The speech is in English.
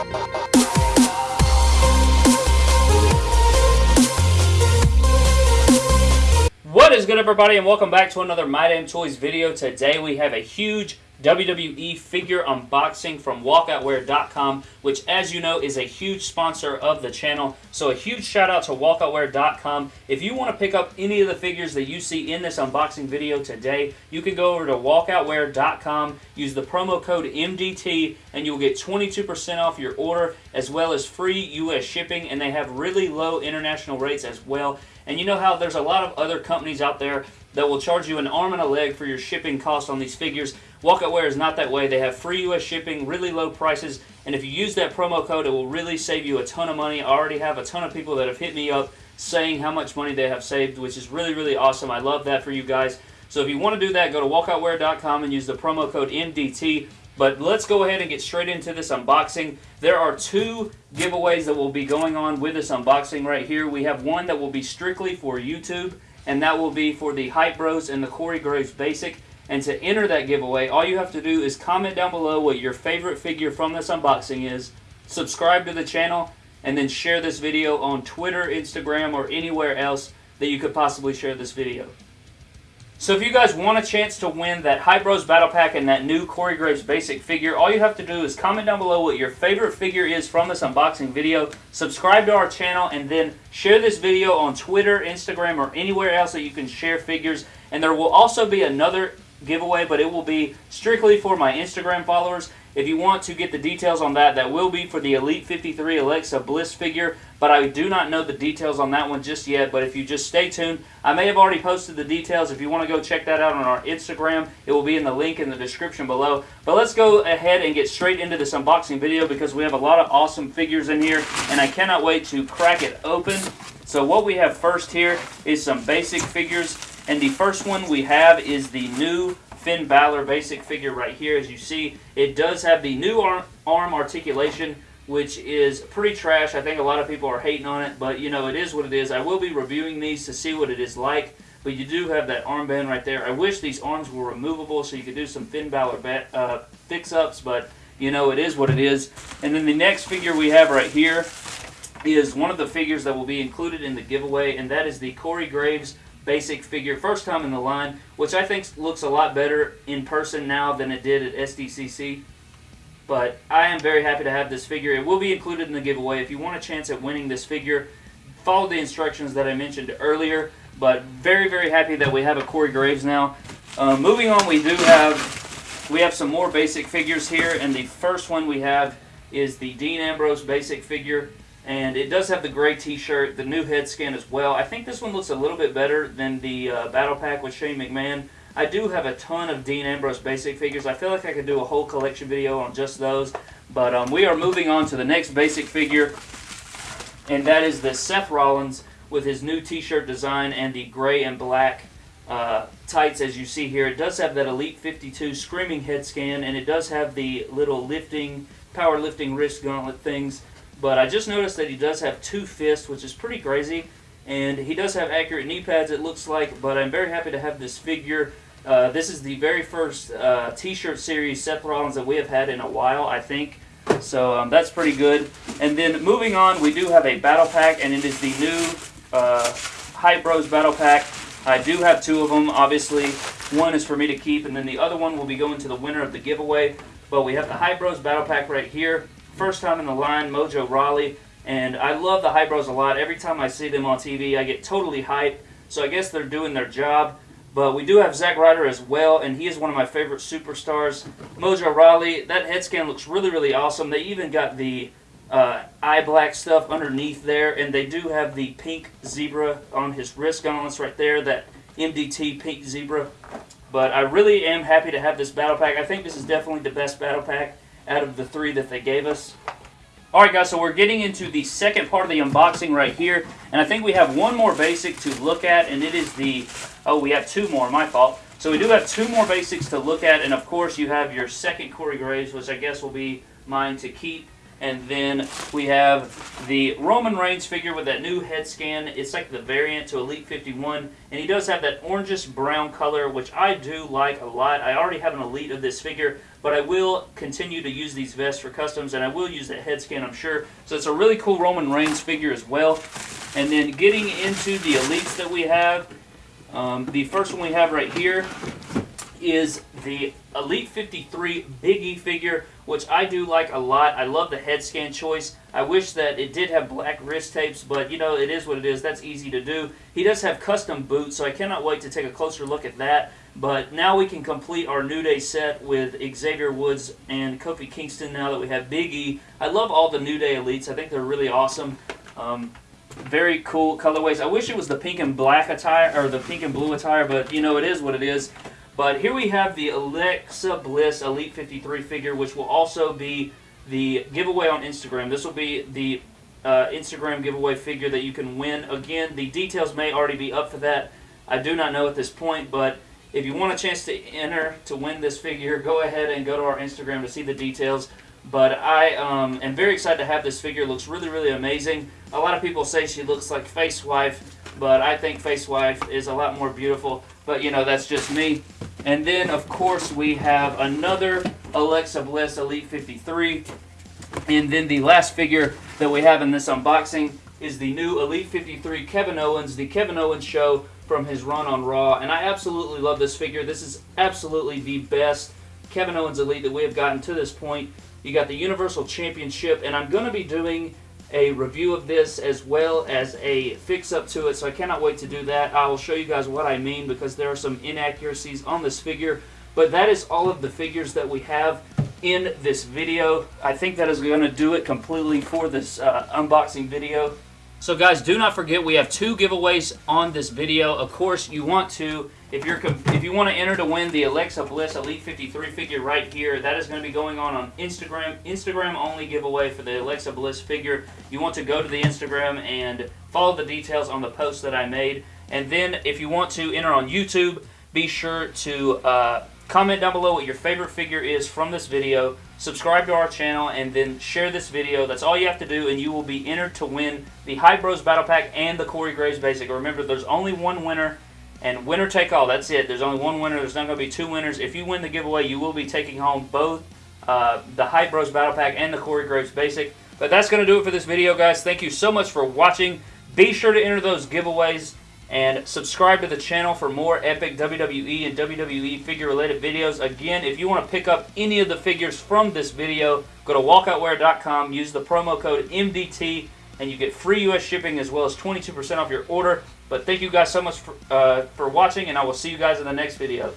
What is good everybody and welcome back to another My Damn Toys video. Today we have a huge WWE figure unboxing from walkoutwear.com which as you know is a huge sponsor of the channel. So a huge shout out to walkoutwear.com. If you want to pick up any of the figures that you see in this unboxing video today, you can go over to walkoutwear.com, use the promo code MDT and you'll get 22% off your order as well as free US shipping and they have really low international rates as well. And you know how there's a lot of other companies out there that will charge you an arm and a leg for your shipping costs on these figures. Walkoutwear is not that way. They have free U.S. shipping, really low prices, and if you use that promo code, it will really save you a ton of money. I already have a ton of people that have hit me up saying how much money they have saved, which is really, really awesome. I love that for you guys. So if you want to do that, go to walkoutwear.com and use the promo code MDT. But let's go ahead and get straight into this unboxing. There are two giveaways that will be going on with this unboxing right here. We have one that will be strictly for YouTube, and that will be for the Hype Bros and the Corey Graves Basic. And to enter that giveaway, all you have to do is comment down below what your favorite figure from this unboxing is, subscribe to the channel, and then share this video on Twitter, Instagram, or anywhere else that you could possibly share this video. So if you guys want a chance to win that Hype Bros Battle Pack and that new Corey Graves basic figure, all you have to do is comment down below what your favorite figure is from this unboxing video, subscribe to our channel, and then share this video on Twitter, Instagram, or anywhere else that you can share figures. And there will also be another giveaway, but it will be strictly for my Instagram followers. If you want to get the details on that, that will be for the Elite 53 Alexa Bliss figure, but I do not know the details on that one just yet, but if you just stay tuned, I may have already posted the details. If you want to go check that out on our Instagram, it will be in the link in the description below. But let's go ahead and get straight into this unboxing video because we have a lot of awesome figures in here, and I cannot wait to crack it open. So what we have first here is some basic figures, and the first one we have is the new Finn Balor basic figure right here. As you see, it does have the new arm, arm articulation, which is pretty trash. I think a lot of people are hating on it, but you know, it is what it is. I will be reviewing these to see what it is like, but you do have that armband right there. I wish these arms were removable so you could do some Finn Balor uh, fix-ups, but you know, it is what it is. And then the next figure we have right here is one of the figures that will be included in the giveaway, and that is the Corey Graves basic figure, first time in the line, which I think looks a lot better in person now than it did at SDCC. But I am very happy to have this figure. It will be included in the giveaway. If you want a chance at winning this figure, follow the instructions that I mentioned earlier. But very, very happy that we have a Corey Graves now. Uh, moving on, we do have we have some more basic figures here, and the first one we have is the Dean Ambrose basic figure. And it does have the gray t-shirt, the new head scan as well. I think this one looks a little bit better than the uh, Battle Pack with Shane McMahon. I do have a ton of Dean Ambrose basic figures. I feel like I could do a whole collection video on just those. But um, we are moving on to the next basic figure. And that is the Seth Rollins with his new t-shirt design and the gray and black uh, tights as you see here. It does have that Elite 52 screaming head scan and it does have the little lifting, power lifting wrist gauntlet things but I just noticed that he does have two fists, which is pretty crazy. And he does have accurate knee pads, it looks like. But I'm very happy to have this figure. Uh, this is the very first uh, T-shirt series Seth Rollins that we have had in a while, I think. So um, that's pretty good. And then moving on, we do have a battle pack, and it is the new uh, Hype Bros battle pack. I do have two of them, obviously. One is for me to keep, and then the other one will be going to the winner of the giveaway. But we have the Hype Bros battle pack right here first time in the line, Mojo Rawley, and I love the Hype Bros a lot. Every time I see them on TV, I get totally hyped. So I guess they're doing their job. But we do have Zack Ryder as well, and he is one of my favorite superstars. Mojo Rawley, that head scan looks really, really awesome. They even got the uh, eye black stuff underneath there, and they do have the pink zebra on his wrist gauntlets right there, that MDT pink zebra. But I really am happy to have this battle pack. I think this is definitely the best battle pack out of the three that they gave us. Alright guys, so we're getting into the second part of the unboxing right here, and I think we have one more basic to look at, and it is the, oh we have two more, my fault. So we do have two more basics to look at, and of course you have your second Corey Graves, which I guess will be mine to keep. And then we have the Roman Reigns figure with that new head scan. It's like the variant to Elite 51. And he does have that orangish brown color, which I do like a lot. I already have an Elite of this figure, but I will continue to use these vests for customs, and I will use that head scan, I'm sure. So it's a really cool Roman Reigns figure as well. And then getting into the Elites that we have, um, the first one we have right here is the Elite 53 Big E figure, which I do like a lot. I love the head scan choice. I wish that it did have black wrist tapes, but you know, it is what it is. That's easy to do. He does have custom boots, so I cannot wait to take a closer look at that. But now we can complete our New Day set with Xavier Woods and Kofi Kingston now that we have Big E. I love all the New Day Elites. I think they're really awesome. Um, very cool colorways. I wish it was the pink and black attire, or the pink and blue attire, but you know, it is what it is. But here we have the Alexa Bliss Elite 53 figure, which will also be the giveaway on Instagram. This will be the uh, Instagram giveaway figure that you can win. Again, the details may already be up for that. I do not know at this point, but if you want a chance to enter to win this figure, go ahead and go to our Instagram to see the details. But I um, am very excited to have this figure. It looks really, really amazing. A lot of people say she looks like Face Wife, but I think Face Wife is a lot more beautiful. But, you know, that's just me. And then, of course, we have another Alexa Bliss Elite 53. And then the last figure that we have in this unboxing is the new Elite 53 Kevin Owens, the Kevin Owens show from his run on Raw. And I absolutely love this figure. This is absolutely the best Kevin Owens Elite that we have gotten to this point. You got the Universal Championship, and I'm going to be doing a review of this as well as a fix-up to it, so I cannot wait to do that. I will show you guys what I mean because there are some inaccuracies on this figure, but that is all of the figures that we have in this video. I think that is going to do it completely for this uh, unboxing video. So guys, do not forget we have two giveaways on this video. Of course, you want to, if you're if you want to enter to win the Alexa Bliss Elite 53 figure right here, that is going to be going on on Instagram. Instagram only giveaway for the Alexa Bliss figure. You want to go to the Instagram and follow the details on the post that I made. And then if you want to enter on YouTube, be sure to uh, comment down below what your favorite figure is from this video subscribe to our channel, and then share this video. That's all you have to do, and you will be entered to win the Hype Bros Battle Pack and the Corey Graves Basic. Remember, there's only one winner, and winner take all. That's it. There's only one winner. There's not going to be two winners. If you win the giveaway, you will be taking home both uh, the Hype Bros Battle Pack and the Corey Graves Basic. But that's going to do it for this video, guys. Thank you so much for watching. Be sure to enter those giveaways and subscribe to the channel for more epic WWE and WWE figure related videos. Again, if you want to pick up any of the figures from this video, go to walkoutwear.com, use the promo code MDT, and you get free U.S. shipping as well as 22% off your order. But thank you guys so much for, uh, for watching, and I will see you guys in the next video.